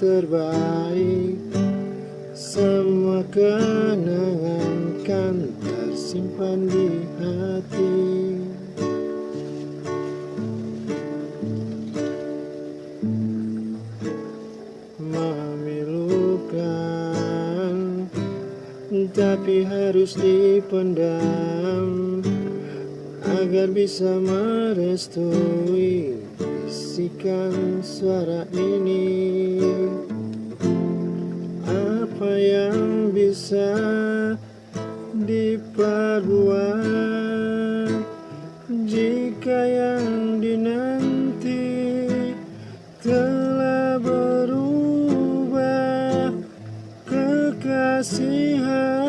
terbaik. Semua kenangan kan tersimpan di hati. Memilukan Tapi harus dipendam Agar bisa merestui Bisikan suara ini. Apa yang bisa diperbuat? Jika yang dinanti Telah berubah Kekasihan